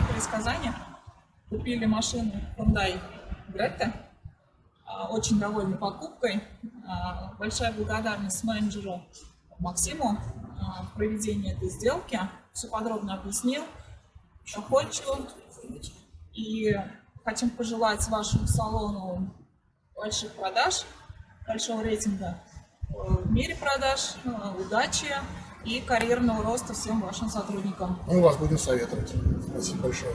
приехали из Казани, купили машину Hyundai Greta. А, Очень довольны покупкой. А, Большая благодарность менеджеру Максиму а, в проведении этой сделки. Все подробно объяснил, доходчиво. И хотим пожелать вашему салону больших продаж, большого рейтинга э, в мире продаж, э, удачи и карьерного роста всем вашим сотрудникам. Мы вас будем советовать. Спасибо большое.